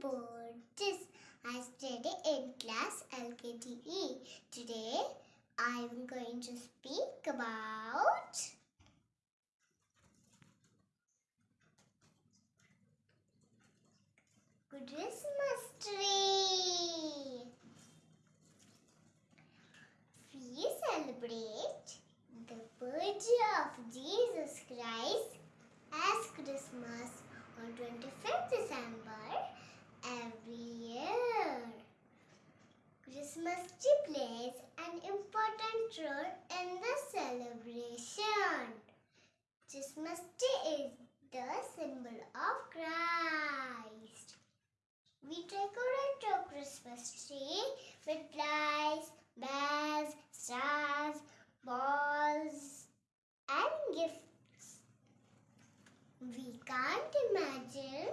Burgess. I study in class LKTE. Today I am going to speak about Christmas tree. We celebrate the birth of Jesus Christ as Christmas on 25th December every year. Christmas tree plays an important role in the celebration. Christmas tree is the symbol of Christ. We decorate our Christmas tree with lights, bells, stars, balls, and gifts. We can't imagine